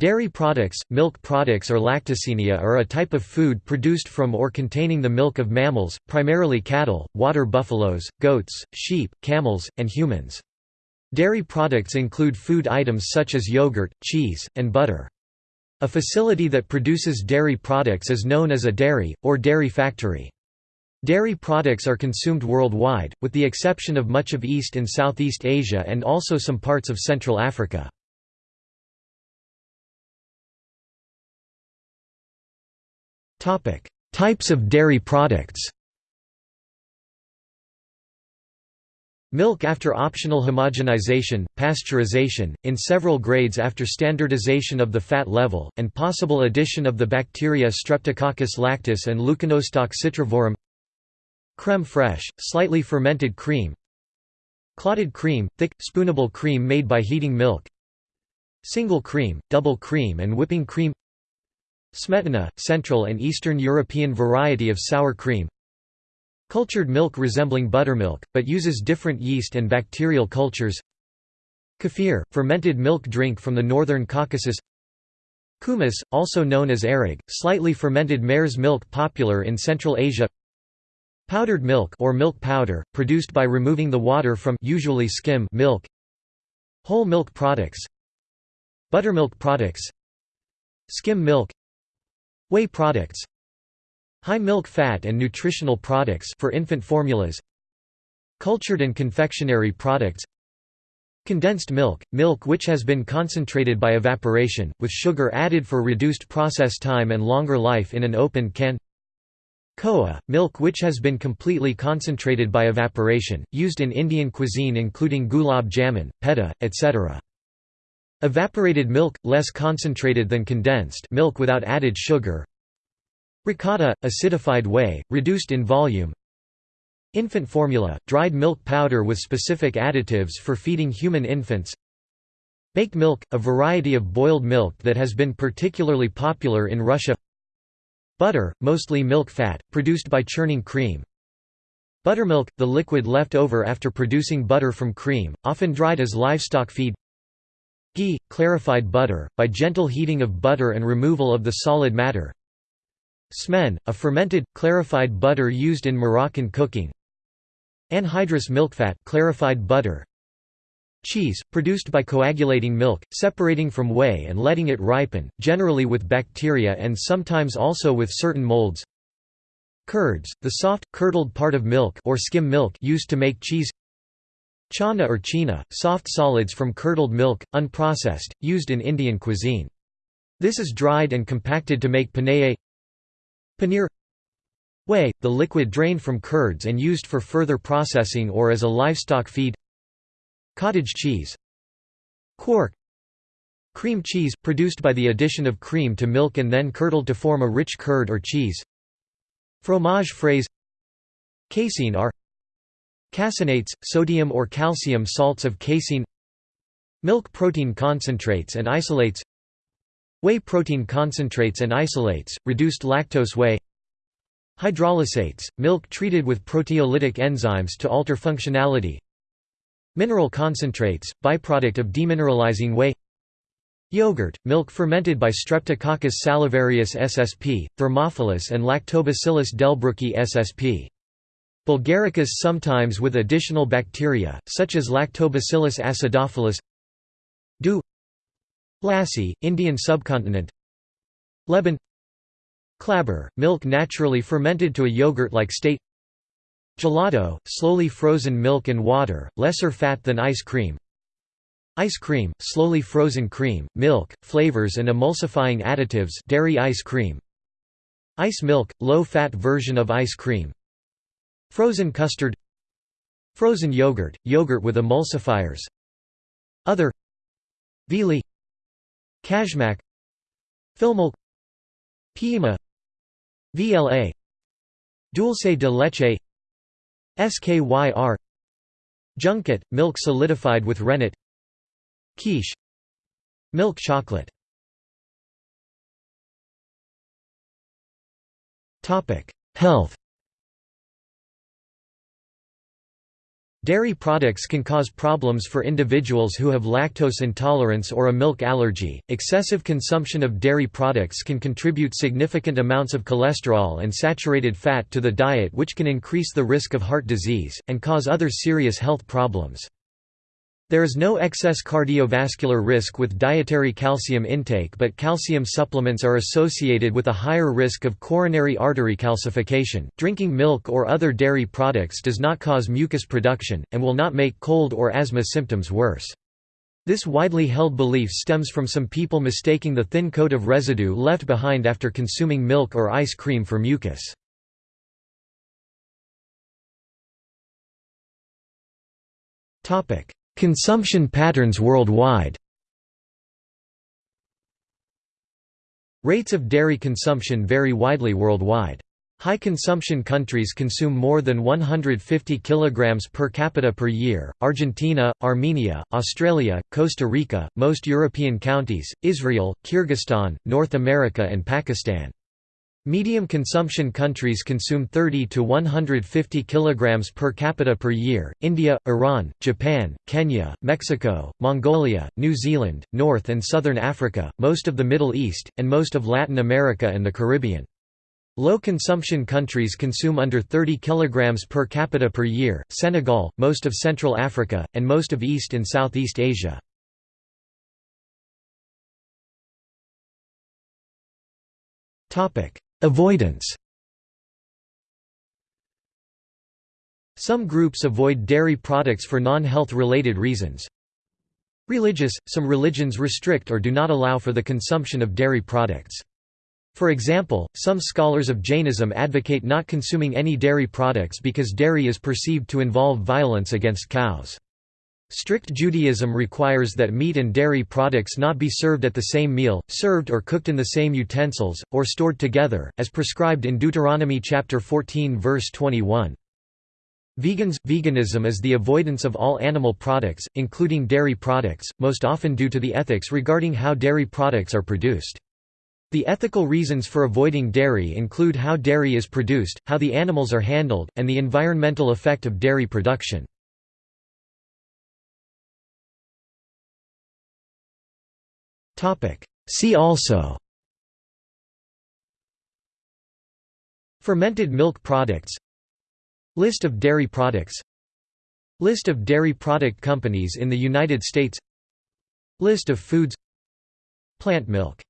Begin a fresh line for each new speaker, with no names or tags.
Dairy products, milk products or lacticinia are a type of food produced from or containing the milk of mammals, primarily cattle, water buffaloes, goats, sheep, camels, and humans. Dairy products include food items such as yogurt, cheese, and butter. A facility that produces dairy products is known as a dairy, or dairy factory. Dairy products are consumed worldwide, with the exception of much of East and Southeast Asia and also some parts of Central Africa. Topic: Types of dairy products. Milk after optional homogenization, pasteurization, in several grades after standardization of the fat level, and possible addition of the bacteria Streptococcus lactis and Leuconostoc citrivorum Creme fraiche, slightly fermented cream Clotted cream, thick, spoonable cream made by heating milk Single cream, double cream and whipping cream Smetana, Central and Eastern European variety of sour cream. Cultured milk resembling buttermilk, but uses different yeast and bacterial cultures. Kefir, fermented milk drink from the northern Caucasus. Kumis, also known as airag, slightly fermented mare's milk popular in Central Asia. Powdered milk or milk powder, produced by removing the water from usually skim milk. Whole milk products. Buttermilk products. Skim milk Whey products. High milk fat and nutritional products for infant formulas. Cultured and confectionery products. Condensed milk, milk which has been concentrated by evaporation, with sugar added for reduced process time and longer life in an open can. Khoa, milk which has been completely concentrated by evaporation, used in Indian cuisine including gulab jamun, peda, etc. Evaporated milk, less concentrated than condensed milk without added sugar. Ricotta, acidified whey, reduced in volume. Infant formula, dried milk powder with specific additives for feeding human infants. Baked milk, a variety of boiled milk that has been particularly popular in Russia. Butter, mostly milk fat, produced by churning cream. Buttermilk, the liquid left over after producing butter from cream, often dried as livestock feed Ghee, clarified butter, by gentle heating of butter and removal of the solid matter. Smen, a fermented, clarified butter used in Moroccan cooking. Anhydrous milkfat clarified butter. Cheese, produced by coagulating milk, separating from whey and letting it ripen, generally with bacteria and sometimes also with certain molds. Curds, the soft, curdled part of milk or skim milk used to make cheese Chana or china, soft solids from curdled milk, unprocessed, used in Indian cuisine. This is dried and compacted to make paneer. Paneer. Whey, the liquid drained from curds and used for further processing or as a livestock feed. Cottage cheese. Quark Cream cheese, produced by the addition of cream to milk and then curdled to form a rich curd or cheese. Fromage frais. Casein are Caseinates, sodium or calcium salts of casein Milk protein concentrates and isolates Whey protein concentrates and isolates, reduced lactose whey Hydrolysates, milk treated with proteolytic enzymes to alter functionality Mineral concentrates, byproduct of demineralizing whey Yogurt, milk fermented by Streptococcus salivarius ssp, Thermophilus and Lactobacillus delbrueckii ssp. Bulgaricus sometimes with additional bacteria, such as Lactobacillus acidophilus Du Lassi, Indian subcontinent Leban Clabber, milk naturally fermented to a yogurt-like state Gelato, slowly frozen milk and water, lesser fat than ice cream Ice cream, slowly frozen cream, milk, flavors and emulsifying additives dairy ice cream Ice milk, low-fat version of ice cream Frozen custard Frozen yogurt, yogurt with emulsifiers Other Viili Kashmak Filmjölk Piimä VLA Dulce de leche SKYR Junket, milk solidified with rennet Quiche Milk chocolate. Health Dairy products can cause problems for individuals who have lactose intolerance or a milk allergy. Excessive consumption of dairy products can contribute significant amounts of cholesterol and saturated fat to the diet, which can increase the risk of heart disease and cause other serious health problems. There is no excess cardiovascular risk with dietary calcium intake but calcium supplements are associated with a higher risk of coronary artery calcification. Drinking milk or other dairy products does not cause mucus production, and will not make cold or asthma symptoms worse. This widely held belief stems from some people mistaking the thin coat of residue left behind after consuming milk or ice cream for mucus. Topic: Consumption patterns worldwide Rates of dairy consumption vary widely worldwide. High consumption countries consume more than 150 kilograms per capita per year. Argentina, Armenia, Australia, Costa Rica, most European counties, Israel, Kyrgyzstan, North America and Pakistan. Medium consumption countries consume 30 to 150 kilograms per capita per year. India, Iran, Japan, Kenya, Mexico, Mongolia, New Zealand, North and Southern Africa, most of the Middle East, and most of Latin America and the Caribbean. Low consumption countries consume under 30 kilograms per capita per year. Senegal, most of Central Africa, and most of East and Southeast Asia. Topic: Avoidance Some groups avoid dairy products for non-health related reasons. Religious – Some religions restrict or do not allow for the consumption of dairy products. For example, some scholars of Jainism advocate not consuming any dairy products because dairy is perceived to involve violence against cows. Strict Judaism requires that meat and dairy products not be served at the same meal, served or cooked in the same utensils, or stored together, as prescribed in Deuteronomy chapter 14 verse 21. Vegans – Veganism is the avoidance of all animal products, including dairy products, most often due to the ethics regarding how dairy products are produced. The ethical reasons for avoiding dairy include how dairy is produced, how the animals are handled, and the environmental effect of dairy production. See also. Fermented milk products. List of dairy products. List of dairy product companies in the United States. List of foods. Plant milk